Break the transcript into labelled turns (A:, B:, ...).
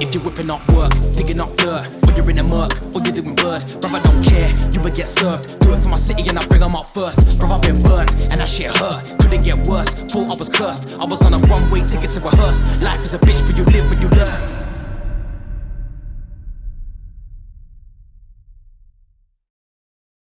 A: If you're whipping up work, digging up dirt, or you're in the murk, or you're doing word, bruv, I don't care, you will get served. Do it for my city and I bring 'em out first. Bruv, I've been burned, and that shit hurt. Couldn't get worse, thought I was cursed. I was on a one way ticket to rehearse. Life is a bitch, but you live when you learn.